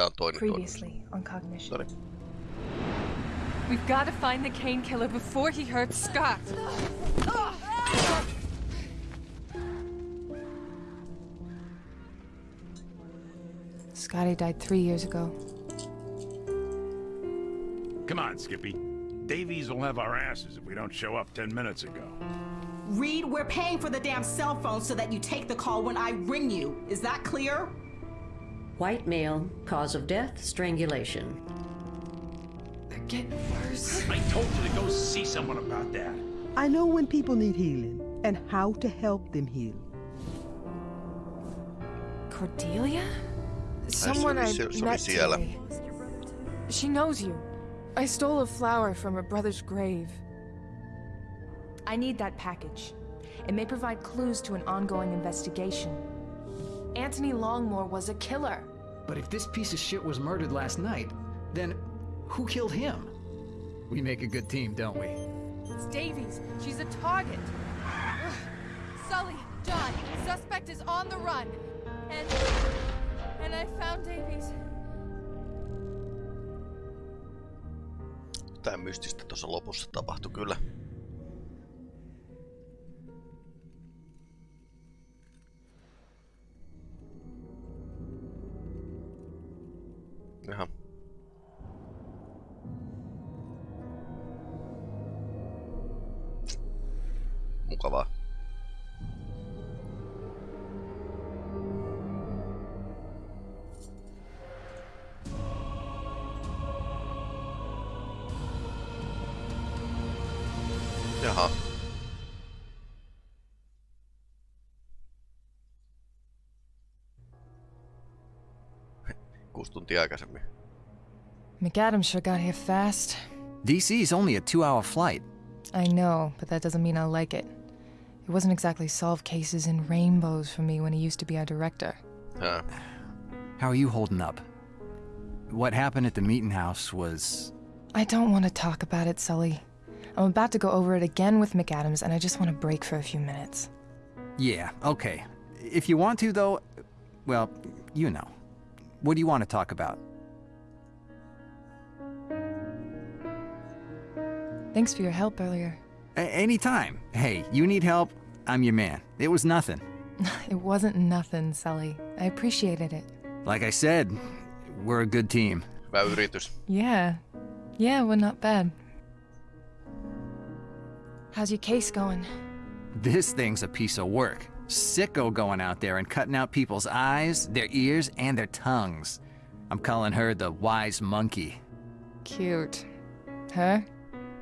tää on toinen Previously on cognition. Noniin. We've got to find the Cain killer before he hurts Scott. Scotty died three years ago. Come on, Skippy. Davies will have our asses if we don't show up ten minutes ago. Reed, we're paying for the damn cell phone so that you take the call when I ring you. Is that clear? White male, cause of death, strangulation. They're getting worse. I told you to go see someone about that. I know when people need healing and how to help them heal. Cordelia? Someone I se oli- met today. She knows you. I stole a flower from her brother's grave. I need that package. It may provide clues to an ongoing investigation. Anthony Longmore was a killer. But if this piece of shit was murdered last night, then who killed him? We make a good team, don't we? It's Davies. She's a target. Ugh. Sully, John, the suspect is on the run. And and I found Davies. Jotain mystistä tuossa lopussa tapahtui kyllä. Mukavaa. Jaha. Kuusi tuntia aikaisemmin. McAdams sure got here fast. DC's only a two hour flight. I know, but that doesn't mean I'll like it. It wasn't exactly solve cases in rainbows for me when he used to be our director. Hää. How are you holding up? What happened at the meeting house was. I don't want to talk about it, Sully. I'm about to go over it again with McAdams, and I just want to break for a few minutes. Yeah, okay. If you want to, though, well, you know. What do you want to talk about? Thanks for your help earlier. A- anytime. Hey, you need help, I'm your man. It was nothing. It wasn't nothing, Sully. I appreciated it. Like I said, we're a good team. Hyvä yritys. Yeah. we're not bad. How's your case going? This thing's a piece of work. Sicko going out there and cutting out people's eyes, their ears, and their tongues. I'm calling her the wise monkey. Cute. Her?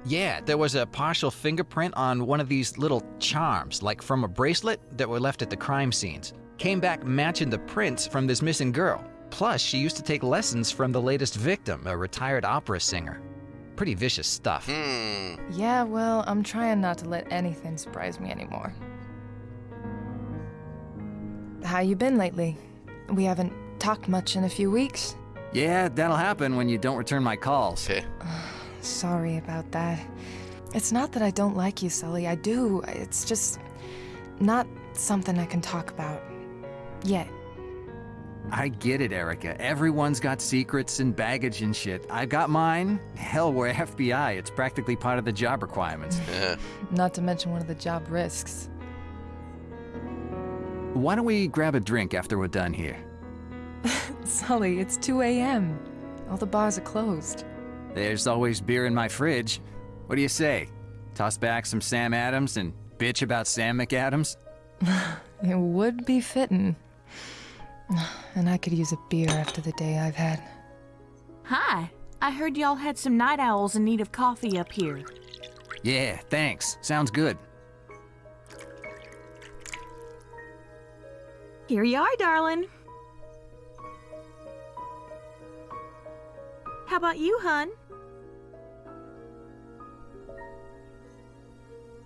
Yeah, there was a partial fingerprint on one of these little charms, like from a bracelet that were left at the crime scenes. Came back matching the prints from this missing girl. Plus, she used to take lessons from the latest victim, a retired opera singer. Pretty vicious stuff. Hmm. Yeah, well, I'm trying not to let anything surprise me anymore. How you been lately? We haven't talked much in a few weeks. Yeah, that'll happen when you don't return my calls. Se. Sorry about that. It's not that I don't like you, Sully. I do. It's just not something I can talk about. Yet. I get it, Erica. Everyone's got secrets and baggage and shit. I've got mine. Hell, we're FBI. It's practically part of the job requirements. Yeah. Not to mention one of the job risks. Why don't we grab a drink after we're done here? Sully, it's 2 a.m. All the bars are closed. There's always beer in my fridge. What do you say? Toss back some Sam Adams and bitch about Sam McAdams? It would be fitting. And I could use a beer after the day I've had. Hi. I heard y'all had some night owls in need of coffee up here. Yeah, thanks. Sounds good. Here you are, darling. How about you, hun?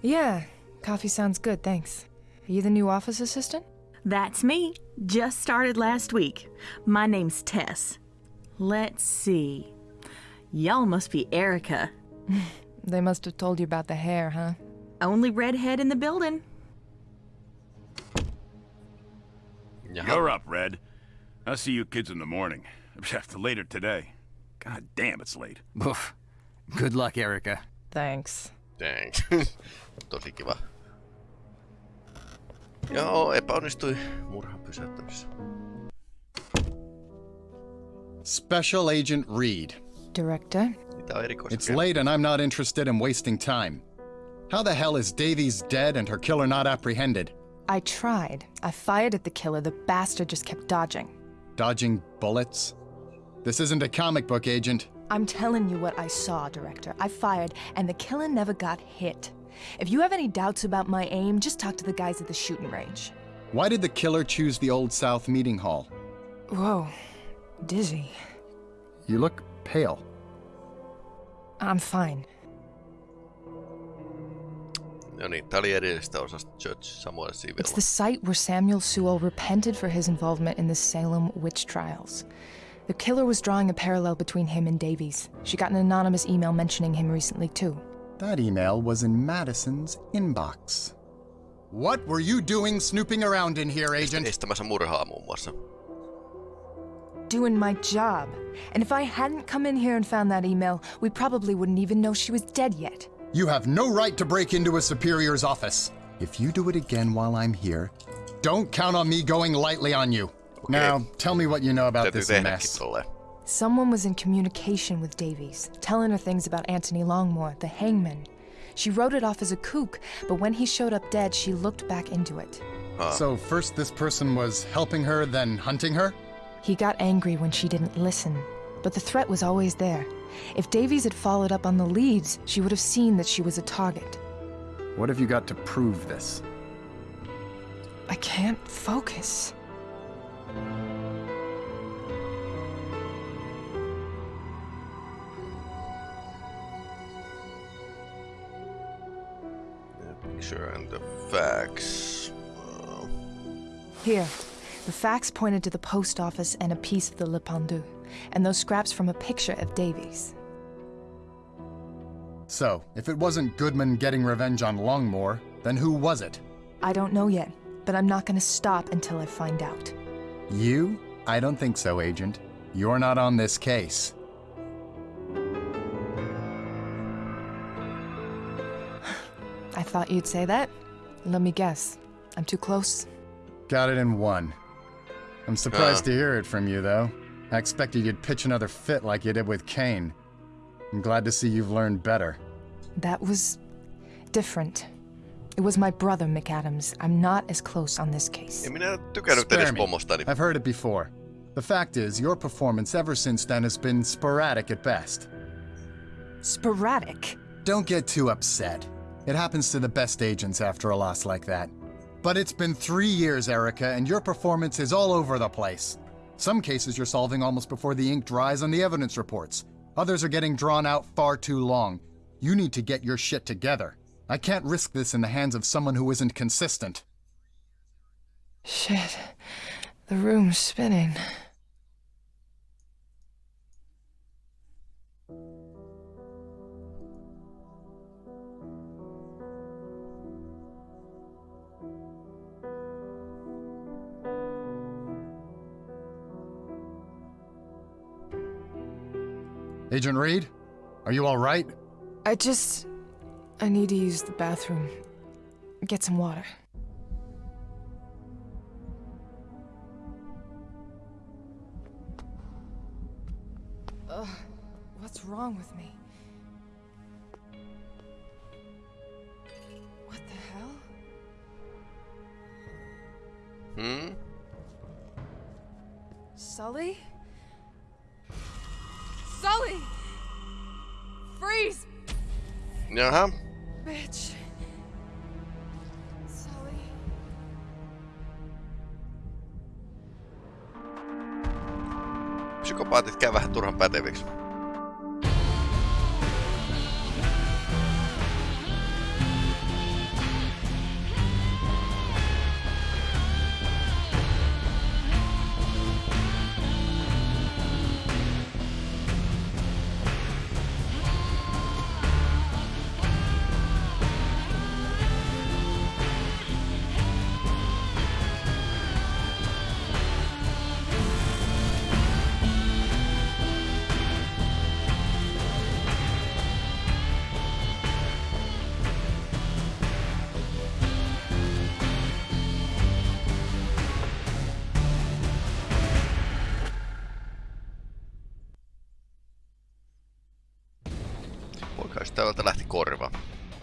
Yeah, coffee sounds good, thanks. Are you the new office assistant? That's me. Just started last week. My name's Tess. Let's see. Y'all must be Erica. They must have told you about the hair, huh? Only redhead in the building. Jaha. You're up, Red. I'll see you kids in the morning. Later today. God damn, it's late. Oof. Good luck, Erica. Thanks. Dang. Tosi kiva. Joo, epäonnistui murhan pysäyttämisessä. Special Agent Reed. Director? Mitä on erikoista? It's late and I'm not interested in wasting time. How the hell is Davies dead and her killer not apprehended? I tried. I fired at the killer. The bastard just kept dodging. Dodging bullets? This isn't a comic book, Agent. I'm telling you what I saw, Director. I fired, and the killer never got hit. If you have any doubts about my aim, just talk to the guys at the shooting range. Why did the killer choose the Old South meeting hall? Whoa. Dizzy. You look pale. I'm fine. No niin, tää oli edellisestä osasta Judge Samuel It's the site where Samuel Sewall repented for his involvement in the Salem witch trials. The killer was drawing a parallel between him and Davies. She got an anonymous email mentioning him recently, too. That email was in Madison's inbox. What were you doing snooping around in here, Agent? Estämässä murhaa muun muassa. Doing my job. And if I hadn't come in here and found that email, we probably wouldn't even know she was dead yet. You have no right to break into a superior's office. If you do it again while I'm here, don't count on me going lightly on you. Now, tell me what you know about this tehdäkin mess. Someone was in communication with Davies, telling her things about Anthony Longmore, the hangman. She wrote it off as a kook, but when he showed up dead, she looked back into it. So first this person was helping her, then hunting her? He got angry when she didn't listen, but the threat was always there. If Davies had followed up on the leads, she would have seen that she was a target. What have you got to prove this? I can't focus. Facts. Uh, Here, the facts pointed to the post office and a piece of the Le Pendu, and those scraps from a picture of Davies. So, if it wasn't Goodman getting revenge on Longmore, then who was it? I don't know yet, but I'm not gonna stop until I find out. You? I don't think so, Agent. You're not on this case. I thought you'd say that. Let me guess. I'm too close. Got it in one. I'm surprised Ah. to hear it from you, though. I expected you'd pitch another fit like you did with Cain. I'm glad to see you've learned better. That was different. It was my brother, McAdams. I'm not as close on this case. en minä tykännyt Spare edes me. I've heard it before. The fact is, your performance ever since then has been sporadic at best. Sporadic? Don't get too upset. It happens to the best agents after a loss like that. But it's been three years, Erica, and your performance is all over the place. Some cases you're solving almost before the ink dries on the evidence reports. Others are getting drawn out far too long. You need to get your shit together. I can't risk this in the hands of someone who isn't consistent. Shit. The room's spinning. Agent Reed, are you all right? I just. I need to use the bathroom. Get some water. Ugh, what's wrong with me? What the hell? Hmm? Sully? Sully! Freeze! Jaha. Bitch. Sully. Psykopaatit käy vähän turhan päteviksi.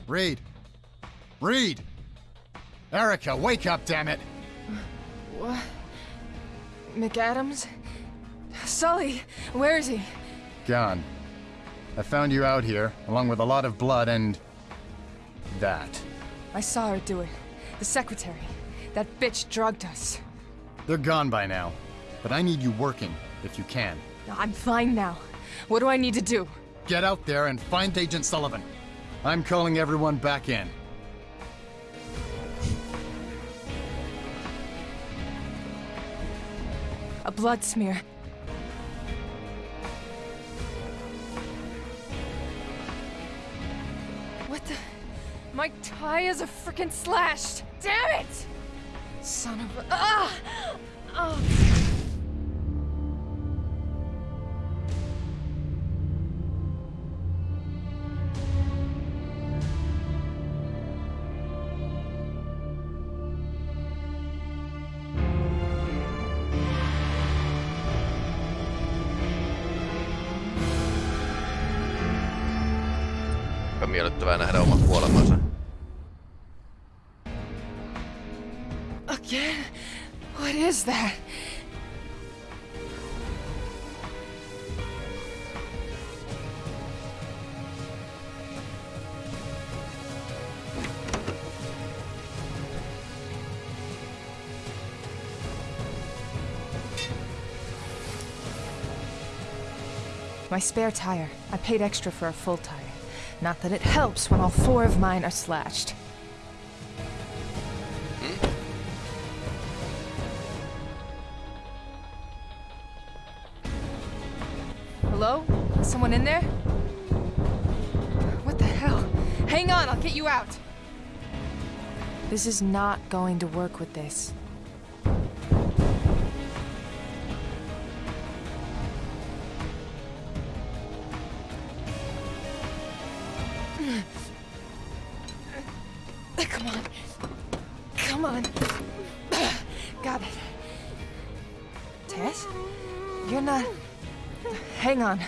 Reed! Reed! Erica, wake up, damn it! What? McAdams? Sully, where is he? Gone. I found you out here, along with a lot of blood and... that. I saw her do it. The secretary. That bitch drugged us. They're gone by now. But I need you working, if you can. I'm fine now. What do I need to do? Get out there and find Agent Sullivan. I'm calling everyone back in. A blood smear. What the? My tie is a freaking slashed. Damn it! Son of a. Ah! Ah! My spare tire. I paid extra for a full tire. Not that it helps when all four of mine are slashed. Hello? Is Someone in there? What the hell? Hang on, I'll get you out. This is not going to work with this.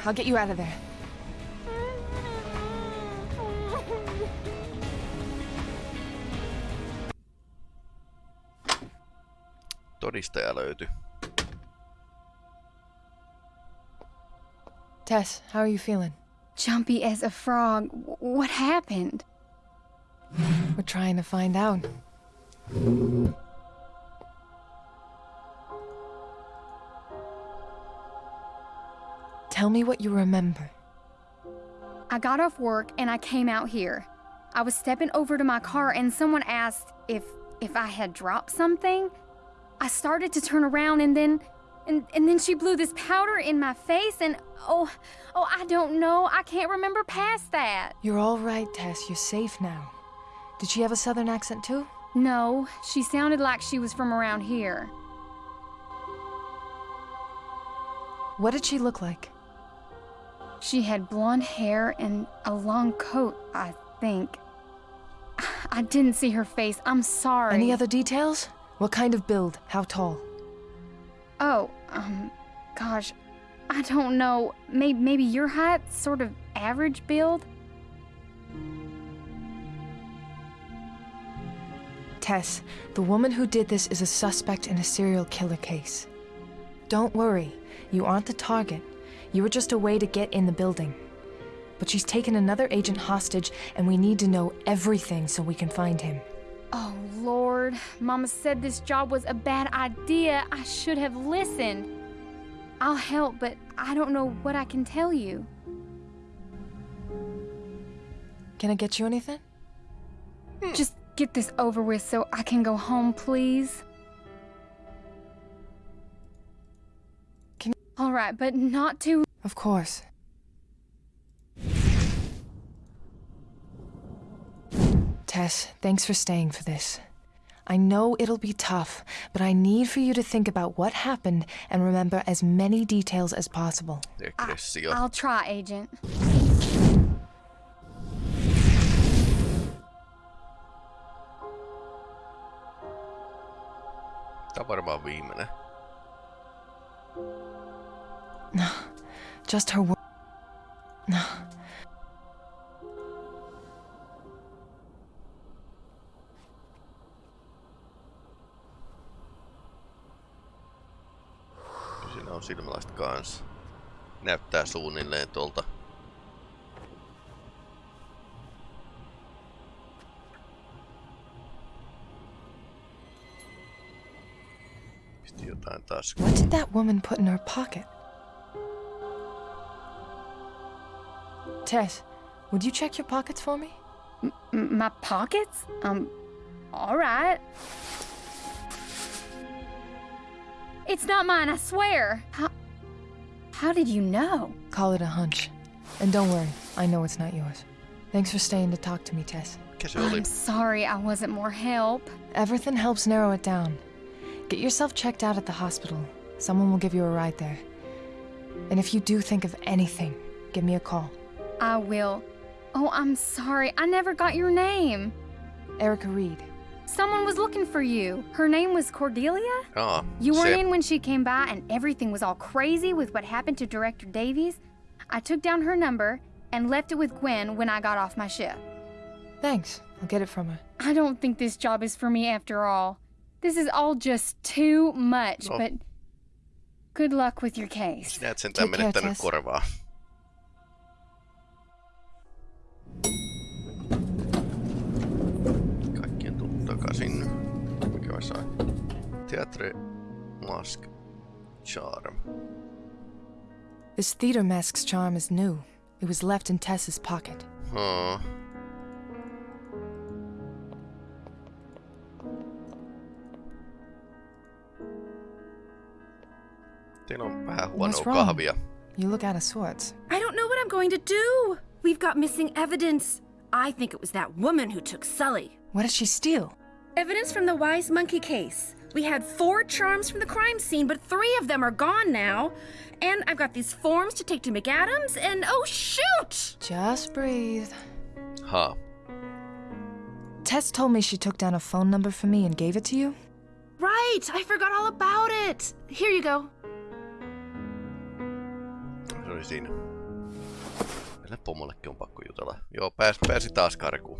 I'll get you out of there. Todistaja löytyi. Tess, how are you feeling? Jumpy as a frog. What happened? We're trying to find out. Tell me what you remember. I got off work and I came out here. I was stepping over to my car and someone asked if if I had dropped something. I started to turn around and then and, and then she blew this powder in my face and oh oh I don't know. I can't remember past that. You're all right, Tess. You're safe now. Did she have a southern accent too? No, she sounded like she was from around here. What did she look like? She had blonde hair and a long coat, I think. I didn't see her face. I'm sorry. Any other details? What kind of build? How tall? Oh, um, gosh, I don't know. Maybe, maybe your height, sort of average build? Tess, the woman who did this is a suspect in a serial killer case. Don't worry, you aren't the target. You were just a way to get in the building. But she's taken another agent hostage, and we need to know everything so we can find him. Oh, Lord. Mama said this job was a bad idea. I should have listened. I'll help, but I don't know what I can tell you. Can I get you anything? Just get this over with so I can go home, please. All right, but not too. Of course. Tess, thanks for staying for this. I know it'll be tough, but I need for you to think about what happened and remember as many details as possible. Degressio. I'll try, Agent. Tää on varmaan viimeinen. Just her work. No. Siinä on silmälaista kanssa. Näyttää suunnilleen tuolta What did that woman put in her pocket? Tess, would you check your pockets for me? M- my pockets? Um, all right. It's not mine, I swear. How, how did you know? Call it a hunch. And don't worry, I know it's not yours. Thanks for staying to talk to me, Tess. I'm sorry I wasn't more help. Everything helps narrow it down. Get yourself checked out at the hospital. Someone will give you a ride there. And if you do think of anything, give me a call. I will. Oh, I'm sorry. I never got your name. Erica Reed. Someone was looking for you. Her name was Cordelia? Aa, You weren't in when she came by and everything was all crazy with what happened to Director Davies? I took down her number and left it with Gwen when I got off my ship. Thanks. I'll get it from her. I don't think this job is for me after all. This is all just too much, No. but good luck with your case. Sinä et sentään Take care, menettänyt Tess. korvaa. Teatre Mask Charm. This theater mask's charm is new. It was left in Tess's pocket. Haa. Teillä on vähän huonoa What's wrong? kahvia. You look out of sorts. I don't know what I'm going to do. We've got missing evidence. I think it was that woman who took Sully. What did she steal? Evidence from the Wise Monkey case. We had four charms from the crime scene, but three of them are gone now. And I've got these forms to take to McAdams, and oh shoot! Just breathe. Huh. Tess told me she took down a phone number for me and gave it to you. Right, I forgot all about it. Here you go. Se oli siinä. Tälle pomollekin on pakko jutella. Joo, pääs, pääsi taas karkuun.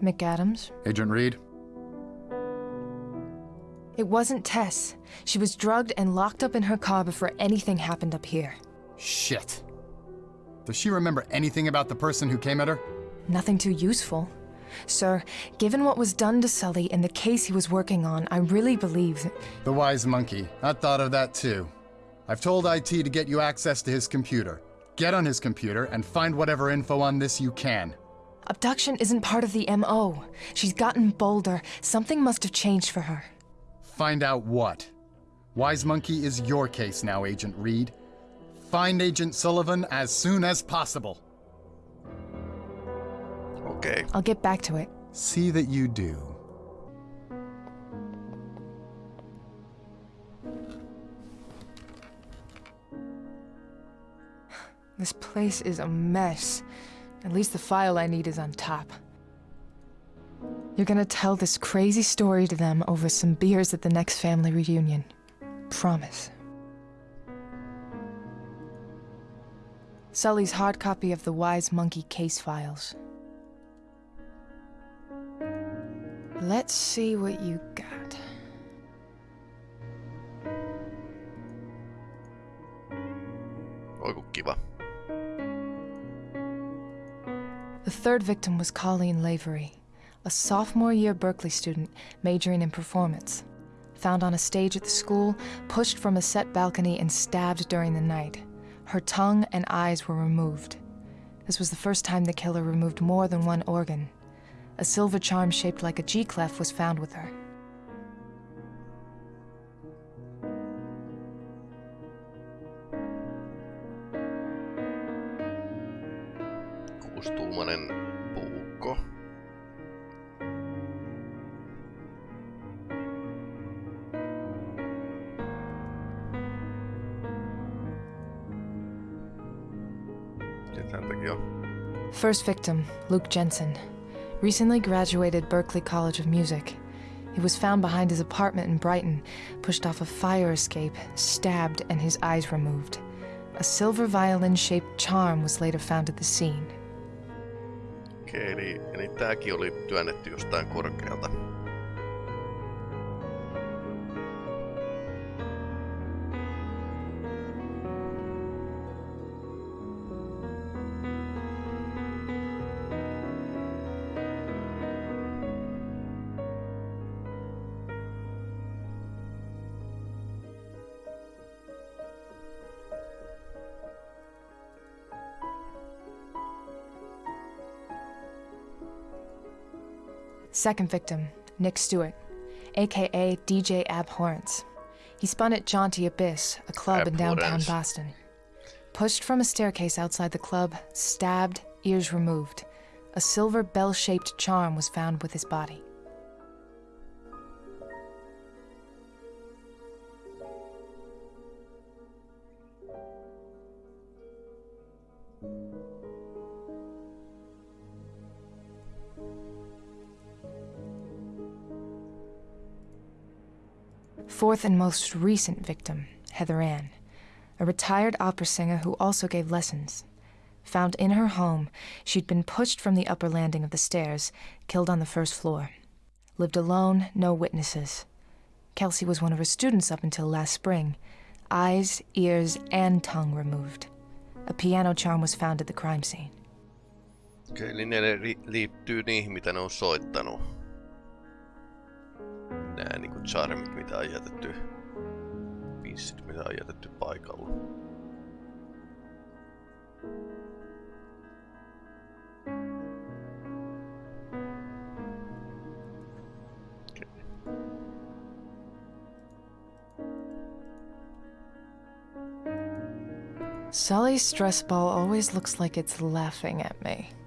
McAdams. Agent Reed? It wasn't Tess. She was drugged and locked up in her car before anything happened up here. Shit. Does she remember anything about the person who came at her? Nothing too useful. Sir, given what was done to Sully and the case he was working on, I really believe that. The wise monkey. I thought of that too. I've told IT to get you access to his computer. Get on his computer and find whatever info on this you can. Abduction isn't part of the MO. She's gotten bolder. Something must have changed for her. Find out what. Wise Monkey is your case now, Agent Reed. Find Agent Sullivan as soon as possible. Okay. I'll get back to it. See that you do. This place is a mess. At least the file I need is on top. You're gonna tell this crazy story to them over some beers at the next family reunion. Promise. Sully's hard copy of the Wise Monkey case files. Let's see what you got. Oi kiva. The third victim was Colleen Lavery, a sophomore year Berklee student majoring in performance. Found on a stage at the school, pushed from a set balcony, and stabbed during the night. Her tongue and eyes were removed. This was the first time the killer removed more than one organ. A silver charm shaped like a G clef was found with her. First victim, Luke Jensen. Recently graduated Berklee College of Music. He was found behind his apartment in Brighton, pushed off a fire escape, stabbed, and his eyes removed. A silver violin shaped charm was later found at the scene. Okei, eli, eli tääkin oli työnnetty jostain korkealta. Second victim, Nick Stewart, aka DJ Abhorrence. He spun at Jaunty Abyss, a club in downtown Boston. Pushed from a staircase outside the club, stabbed, ears removed. A silver bell shaped charm was found with his body. Fourth and most recent victim, Heather Ann, a retired opera singer who also gave lessons. Found in her home, she'd been pushed from the upper landing of the stairs, killed on the first floor. Lived alone, no witnesses. Kelsey was one of her students up until last spring. Eyes, ears, and tongue removed. A piano charm was found at the crime scene. Okei, eli liittyy niihin, mitä ne on soittanut. Nää niinku charmit, mitä on jätetty. Pissit, mitä on jätetty paikalla. Sully's stress ball always looks like it's laughing at me.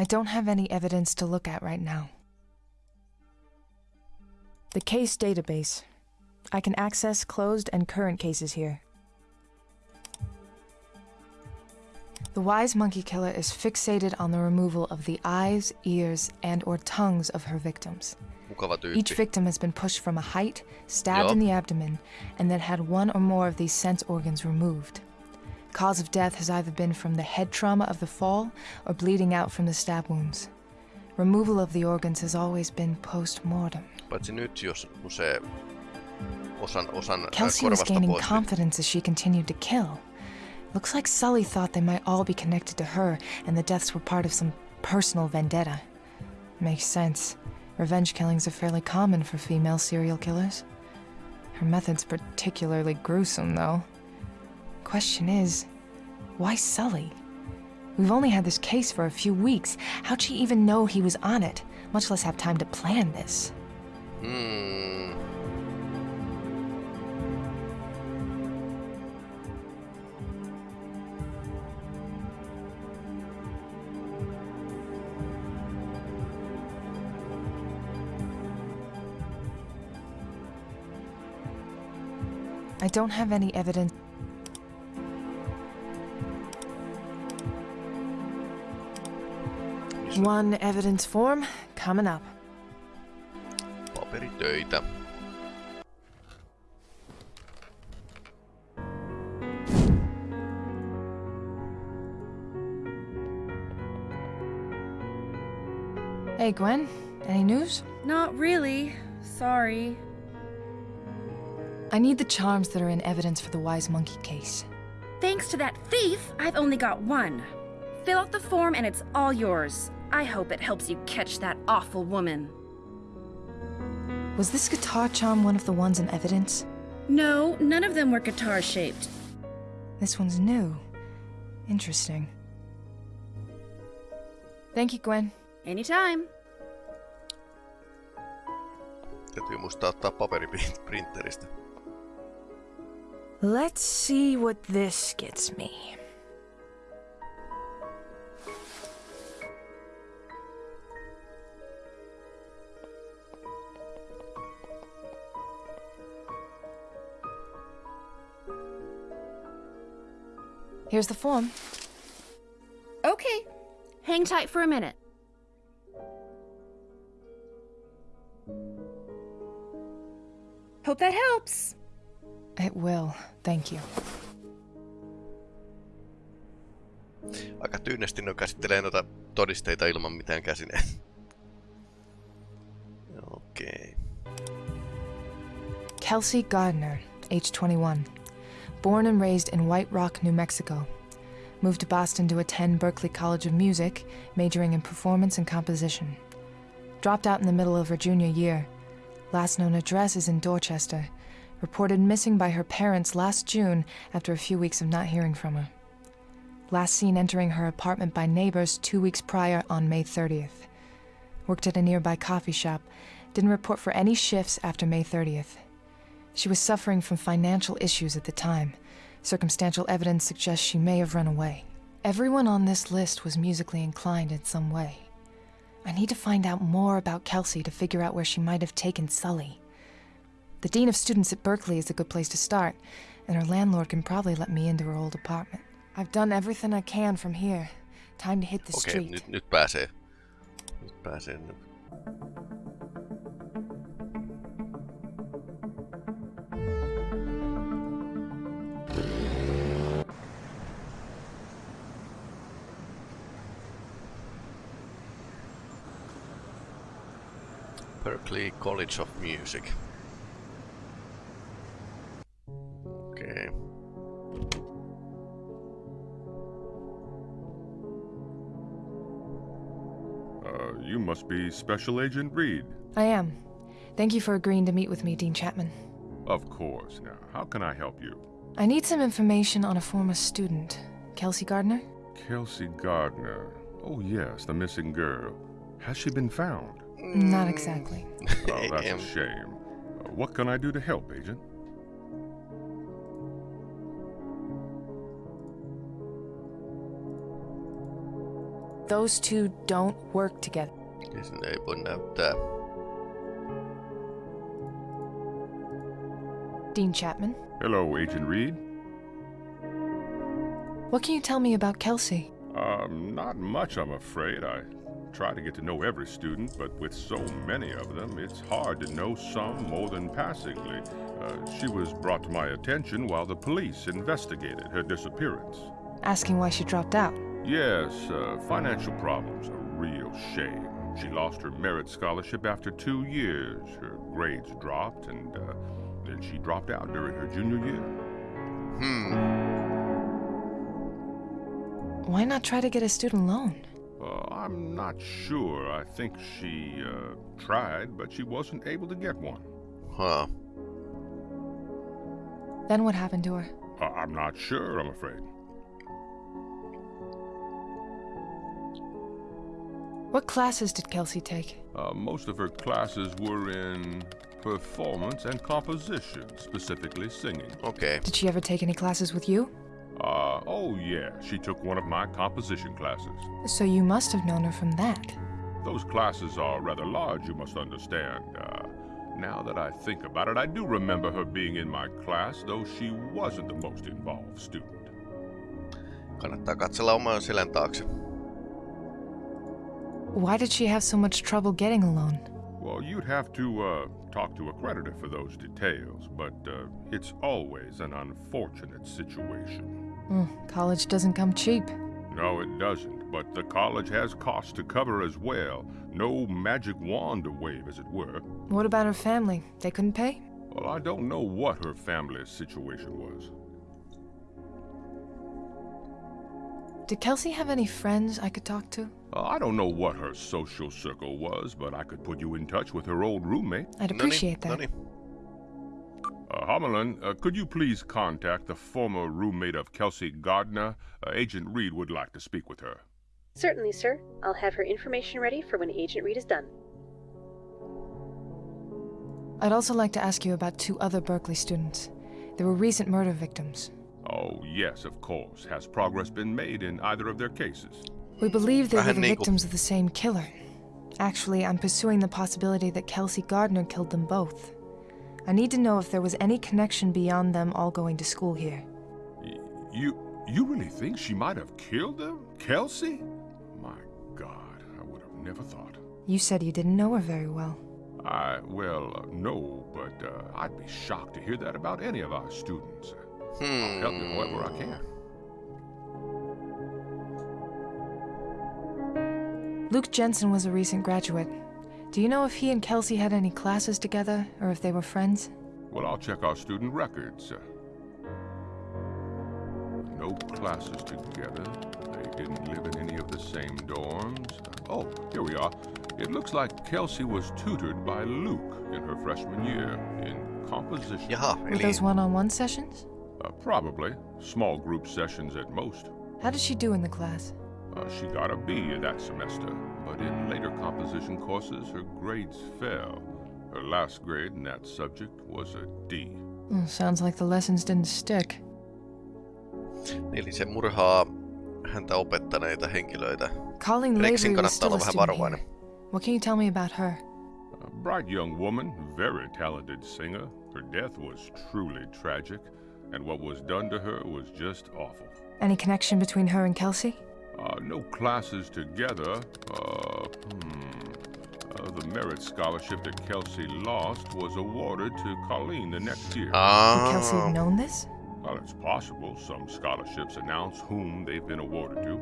I don't have any evidence to look at right now. The case database. I can access closed and current cases here. The wise monkey killer is fixated on the removal of the eyes, ears, and or tongues of her victims. Each victim has been pushed from a height, stabbed in the abdomen, and then had one or more of these sense organs removed. Cause of death has either been from the head trauma of the fall or bleeding out from the stab wounds. Removal of the organs has always been post mortem. Paitsi nyt, jos kun se osan, osan äh, Kelsey was gaining pois, confidence as she continued to kill. Looks like Sully thought they might all be connected to her and the deaths were part of some personal vendetta. Makes sense. Revenge killings are fairly common for female serial killers. Her method's particularly gruesome, though. Question is, why Sully? We've only had this case for a few weeks. How'd she even know he was on it, much less have time to plan this? Hmm. I don't have any evidence. One evidence form coming up. Paperitöitä. Hey, Gwen, any news? Not really. Sorry. I need the charms that are in evidence for the Wise Monkey case. Thanks to that thief, I've only got one. Fill out the form and it's all yours. I hope it helps you catch that awful woman. Was this guitar charm one of the ones in evidence? No, none of them were guitar shaped. This one's new. Interesting. Thank you, Gwen. Anytime. Täytyy muistaa ottaa paperiprinteristä. Let's see what this gets me. Here's the form. Okay. Hang tight for a minute. Hope that helps. It will. Thank you. Aika tyynesti ne käsittelee noita todisteita ilman mitään käsineen. Okei. Kelsey Gardner, age 21. Born and raised in White Rock, New Mexico. Moved to Boston to attend Berklee College of Music, majoring in performance and composition. Dropped out in the middle of her junior year. Last known address is in Dorchester. Reported missing by her parents last June after a few weeks of not hearing from her. Last seen entering her apartment by neighbors two weeks prior on May 30th. Worked at a nearby coffee shop. Didn't report for any shifts after May 30th. She was suffering from financial issues at the time. Circumstantial evidence suggests she may have run away. Everyone on this list was musically inclined in some way. I need to find out more about Kelsey to figure out where she might have taken Sully. The Dean of Students at Berklee is a good place to start, and her landlord can probably let me into her old apartment. I've done everything I can from here. Time to hit the Okei, street. nyt, nyt pääsee. Nyt pääsee. Berklee College of Music. Okei. Uh, you must be Special Agent Reed. I am. Thank you for agreeing to meet with me, Dean Chapman. Of course. Now, how can I help you? I need some information on a former student, Kelsey Gardner. Kelsey Gardner. Oh, yes, the missing girl. Has she been found? Not exactly. Oh, that's a shame. Uh, what can I do to help, Agent? Those two don't work together. Isn't Niin ei voi näyttää. Dean Chapman, Hello, Agent Reed. what can you tell me about Kelsey? Um, not much, I'm afraid. I try to get to know every student, but with so many of them, it's hard to know some more than passingly. Uh, she was brought to my attention while the police investigated her disappearance. Asking why she dropped out. Yes, uh, financial problems, a real shame. She lost her merit scholarship after two years. Her grades dropped, and uh, then she dropped out during her junior year. Hmm. Why not try to get a student loan? Uh, I'm not sure. I think she uh, tried, but she wasn't able to get one. Huh. Then what happened to her? Uh, I'm not sure, I'm afraid. What classes did Kelsey take? Uh, most of her classes were in performance and composition, specifically singing. Okay. Did she ever take any classes with you? Uh, oh yeah, she took one of my composition classes. So you must have known her from that. Those classes are rather large, you must understand. Uh, now that I think about it, I do remember her being in my class, though she wasn't the most involved student. Kannattaa katsella oman selän taakse. Why did she have so much trouble getting a loan? Well, you'd have to uh, talk to a creditor for those details, but uh, it's always an unfortunate situation. Mm, college doesn't come cheap. No, it doesn't, but the college has costs to cover as well. No magic wand to wave, as it were. What about her family? They couldn't pay? Well, I don't know what her family's situation was. Did Kelsey have any friends I could talk to? Uh, I don't know what her social circle was, but I could put you in touch with her old roommate. I'd appreciate that. Uh, Homelin, uh, could you please contact the former roommate of Kelsey Gardner? Uh, Agent Reed would like to speak with her. Certainly, sir. I'll have her information ready for when Agent Reed is done. I'd also like to ask you about two other Berklee students. They were recent murder victims. Oh, yes, of course. Has progress been made in either of their cases? We believe they were the victims of the same killer. Actually, I'm pursuing the possibility that Kelsey Gardner killed them both. I need to know if there was any connection beyond them all going to school here. You you really think she might have killed them? Kelsey? My God, I would have never thought. You said you didn't know her very well. I, well, uh, no, but uh, I'd be shocked to hear that about any of our students. I'll help you however I can. Luke Jensen was a recent graduate. Do you know if he and Kelsey had any classes together, or if they were friends? Well, I'll check our student records. No classes together. They didn't live in any of the same dorms. Oh, here we are. It looks like Kelsey was tutored by Luke in her freshman year in composition. Jaha, Were those one-on-one sessions? Uh, probably. Small group sessions at most. How did she do in the class? Uh, she got a B that semester, but in later composition courses, her grades fell. Her last grade in that subject was a D. Oh, sounds like the lessons didn't stick. Eli se murhaa häntä opettaneita henkilöitä. Colleen Rexin Lavery was kannattaa still a olla vähän student varovainen. here. What can you tell me about her? A bright young woman, very talented singer. Her death was truly tragic, and what was done to her was just awful. Any connection between her and Kelsey? Uh, no classes together. Uh, hmm. Uh, the merit scholarship that Kelsey lost was awarded to Colleen the next year. Would Kelsey have known this? Well, it's possible. Some scholarships announce whom they've been awarded to.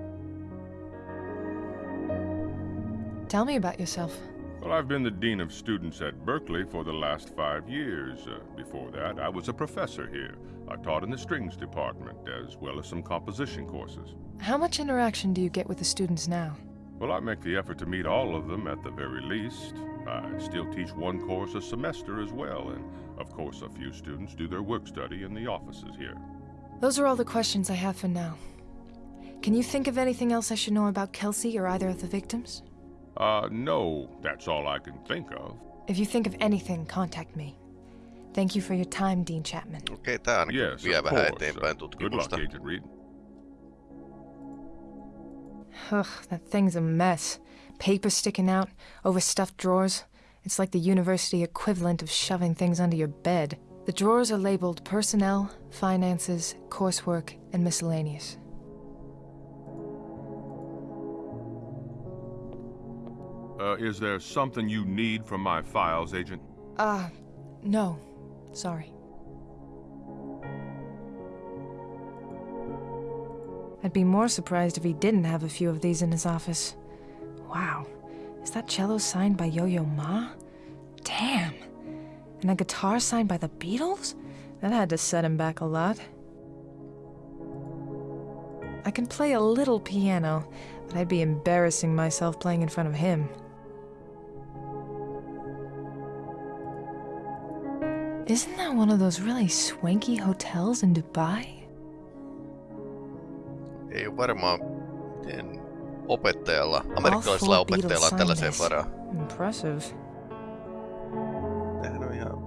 Tell me about yourself. Well, I've been the Dean of Students at Berklee for the last five years. Uh, before that, I was a professor here. I taught in the strings department, as well as some composition courses. How much interaction do you get with the students now? Well, I make the effort to meet all of them at the very least. I still teach one course a semester as well, and of course, a few students do their work study in the offices here. Those are all the questions I have for now. Can you think of anything else I should know about Kelsey or either of the victims? Uh, no, that's all I can think of. If you think of anything, contact me. Thank you for your time, Dean Chapman. Okei, okay, tää ainakin Yes, vie of vähän course. eteenpäin Good luck. Agent Reed. Ugh, that thing's a mess. Paper sticking out, overstuffed drawers. It's like the university equivalent of shoving things under your bed. The drawers are labeled personnel, finances, coursework, and miscellaneous. Uh, is there something you need from my files, Agent? Uh, no. Sorry. I'd be more surprised if he didn't have a few of these in his office. Wow. Is that cello signed by Yo Yo Ma? Damn. And a guitar signed by the Beatles? That had to set him back a lot. I can play a little piano, but I'd be embarrassing myself playing in front of him. Isn't that one of those really swanky hotels in Dubai? Ei varmaan miten opettajalla, All amerikkalaisella opettajalla tällaiseen varaa. Impressive. Tämähän on ihan...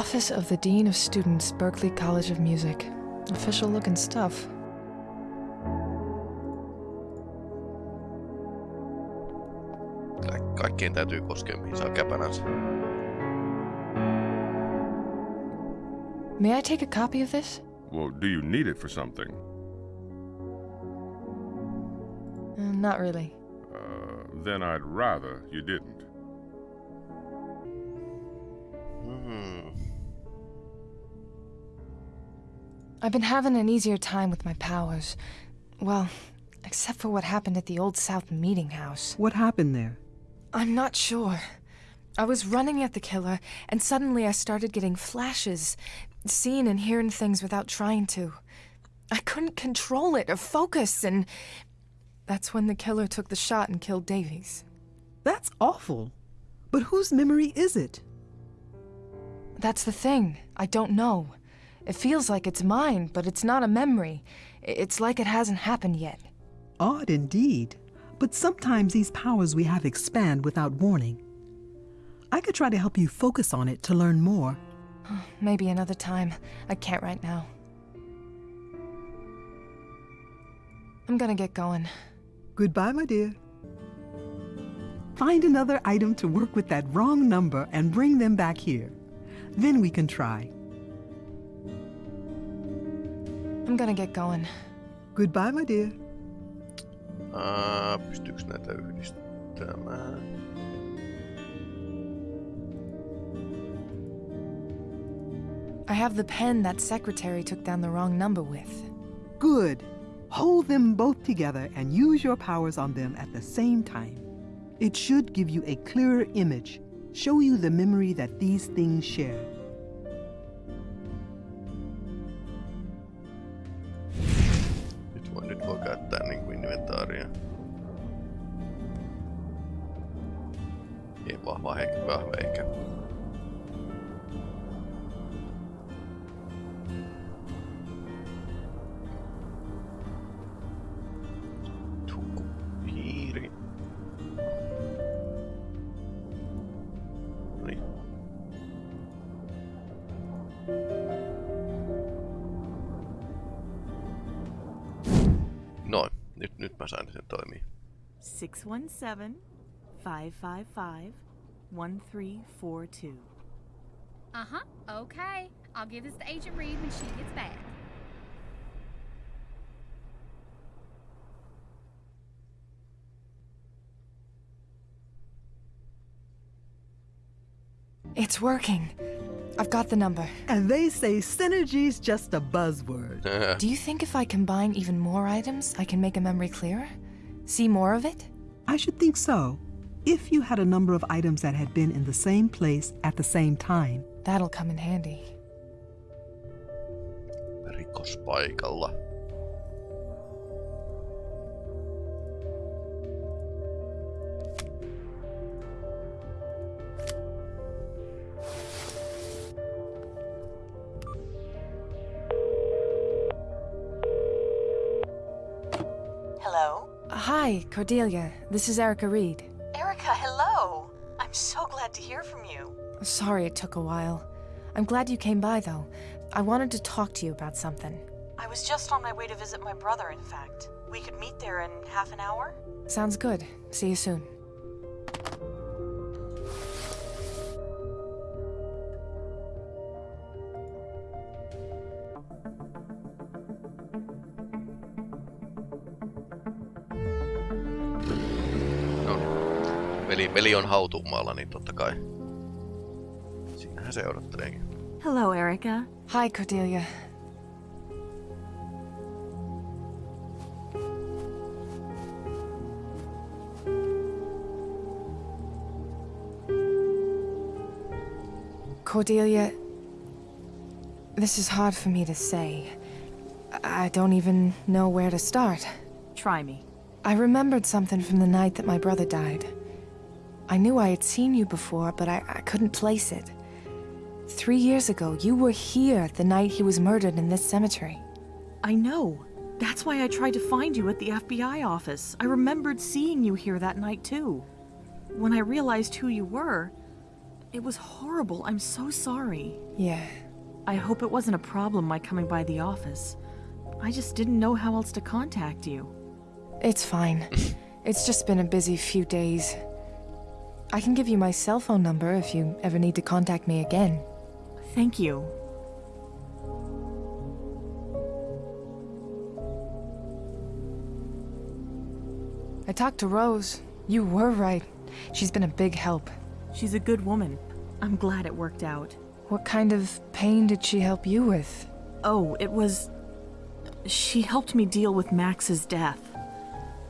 Office of the Dean of Students, Berklee College of Music. Official looking stuff. Ka- kaikkien täytyy koskea mihin saa käpälänsä. May I take a copy of this? Well, do you need it for something? Uh, not really. Uh, then I'd rather you didn't. Hmm. I've been having an easier time with my powers. Well, except for what happened at the Old South Meeting House. What happened there? I'm not sure. I was running at the killer, and suddenly I started getting flashes, seeing and hearing things without trying to. I couldn't control it or focus, and that's when the killer took the shot and killed Davies. That's awful. But whose memory is it? That's the thing. I don't know. It feels like it's mine, but it's not a memory. It's like it hasn't happened yet. Odd indeed. But sometimes these powers we have expand without warning. I could try to help you focus on it to learn more. Maybe another time. I can't right now. I'm gonna get going. Goodbye, my dear. Find another item to work with that wrong number and bring them back here. Then we can try. I'm gonna get going. Goodbye, my dear. Uh, pystyykö näitä yhdistämään? I have the pen that secretary took down the wrong number with. Good. Hold them both together and use your powers on them at the same time. It should give you a clearer image, show you the memory that these things share. Nyt voi, nyt voi käyttää niinku inventaaria. Ei vahva, he, vahva eikä. 617 555 1342. Uh huh. Okay. I'll give this to Agent Reed when she gets back. It's working. I've got the number. And they say synergy's just a buzzword. Do you think if I combine even more items, I can make a memory clearer? See more of it? I should think so. If you had a number of items that had been in the same place at the same time. That'll come in handy. Rikospaikalla. Hi, Cordelia. This is Erica Reed. Erica, hello! I'm so glad to hear from you. Sorry it took a while. I'm glad you came by, though. I wanted to talk to you about something. I was just on my way to visit my brother, in fact. We could meet there in half an hour? Sounds good. See you soon. Niin. Veli, veli on hautuumaalla, niin totta kai. Siinähän se odotteleekin. Hello, Erica. Hi, Cordelia. Cordelia, this is hard for me to say. I don't even know where to start. Try me. I remembered something from the night that my brother died. I knew I had seen you before, but I, I couldn't place it. Three years ago, you were here the night he was murdered in this cemetery. I know. That's why I tried to find you at the FBI office. I remembered seeing you here that night, too. When I realized who you were, it was horrible. I'm so sorry. Yeah. I hope it wasn't a problem my coming by the office. I just didn't know how else to contact you. It's fine. it's just been a busy few days. I can give you my cell phone number if you ever need to contact me again. Thank you. I talked to Rose. You were right. She's been a big help. She's a good woman. I'm glad it worked out. What kind of pain did she help you with? Oh, it was. She helped me deal with Max's death.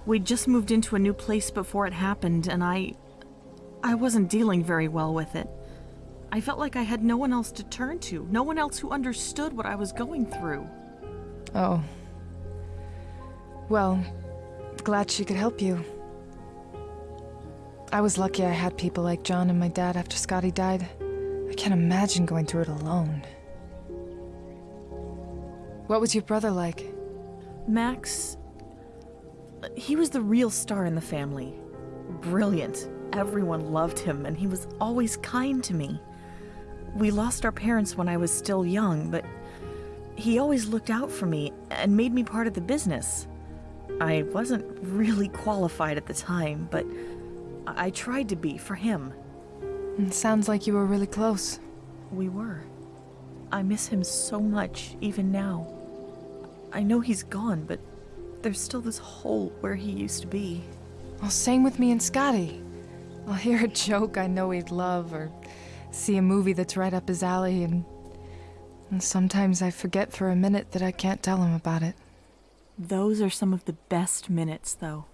We'd just moved into a new place before it happened, and I. I wasn't dealing very well with it. I felt like I had no one else to turn to, no one else who understood what I was going through. Oh. Well, glad she could help you. I was lucky I had people like John and my dad after Scotty died. I can't imagine going through it alone. What was your brother like? Max. He was the real star in the family. Brilliant. Everyone loved him, and he was always kind to me. We lost our parents when I was still young, but he always looked out for me and made me part of the business. I wasn't really qualified at the time, but I tried to be for him. It sounds like you were really close. We were. I miss him so much, even now. I know he's gone, but there's still this hole where he used to be. Well, same with me and Scotty. I'll hear a joke I know he'd love, or see a movie that's right up his alley, and, and sometimes I forget for a minute that I can't tell him about it. Those are some of the best minutes, though.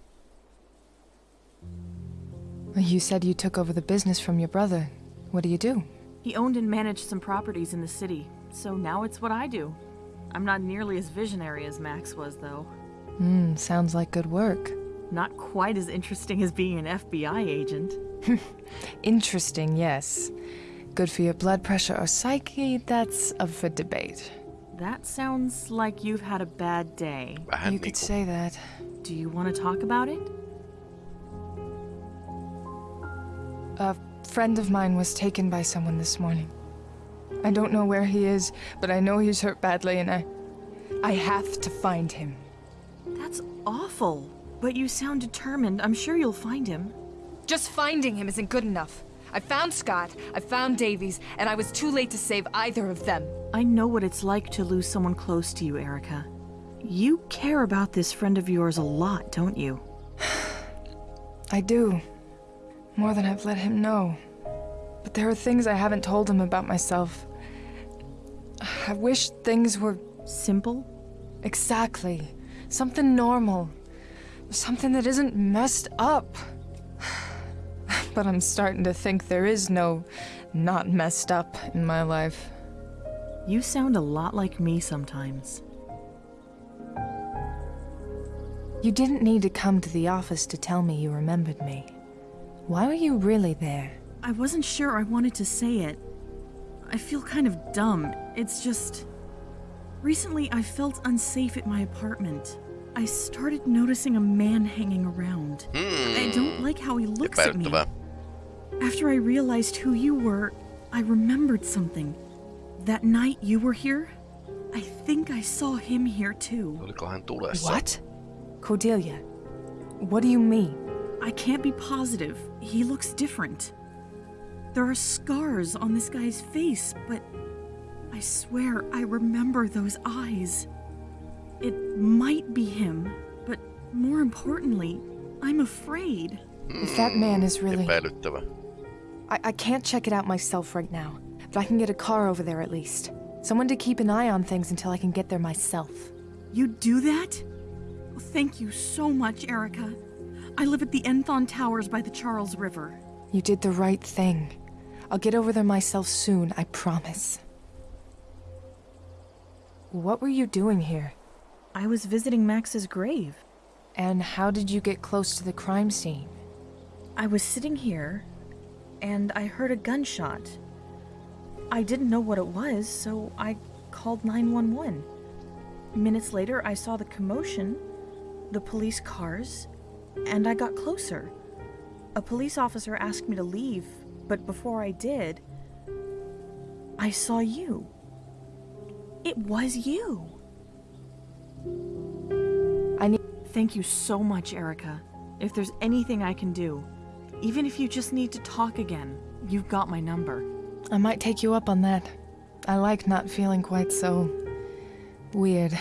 You said you took over the business from your brother. What do you do? He owned and managed some properties in the city, so now it's what I do. I'm not nearly as visionary as Max was, though. Hmm, sounds like good work. Not quite as interesting as being an FBI agent. Interesting, yes. Good for your blood pressure or psyche, that's up for debate. That sounds like you've had a bad day. You could say that. Do you want to talk about it? A friend of mine was taken by someone this morning. I don't know where he is, but I know he's hurt badly and I... I have to find him. That's That's awful. But you sound determined. I'm sure you'll find him. Just finding him isn't good enough. I found Scott, I found Davies, and I was too late to save either of them. I know what it's like to lose someone close to you, Erica. You care about this friend of yours a lot, don't you? I do. More than I've let him know. But there are things I haven't told him about myself. I wish things were. Simple? Exactly. Something normal. Something that isn't messed up. But I'm starting to think there is no not messed up in my life. You sound a lot like me sometimes. You didn't need to come to the office to tell me you remembered me. Why were you really there? I wasn't sure I wanted to say it. I feel kind of dumb. It's just. Recently, I felt unsafe at my apartment. I started noticing a man hanging around. I hmm. don't like how he looks at me. Epäilyttävää. After I realized who you were, I remembered something. That night you were here, I think I saw him here too. Oliko hän tulessa? What? Cordelia, what do you mean? I can't be positive. He looks different. There are scars on this guy's face, but I swear I remember those eyes. It might be him, but more importantly, I'm afraid. If that man is really. Epäilyttävä. I, I can't check it out myself right now, but I can get a car over there at least. Someone to keep an eye on things until I can get there myself. You do that? Thank you so much, Erica. I live at the Enthon Towers by the Charles River. You did the right thing. I'll get over there myself soon, I promise. What were you doing here? I was visiting Max's grave. And how did you get close to the crime scene? I was sitting here, and I heard a gunshot. I didn't know what it was, so I called 911. Minutes later, I saw the commotion, the police cars, and I got closer. A police officer asked me to leave, but before I did, I saw you. It was you. I need. Thank you so much, Erica. If there's anything I can do, even if you just need to talk again, you've got my number. I might take you up on that. I like not feeling quite so. weird.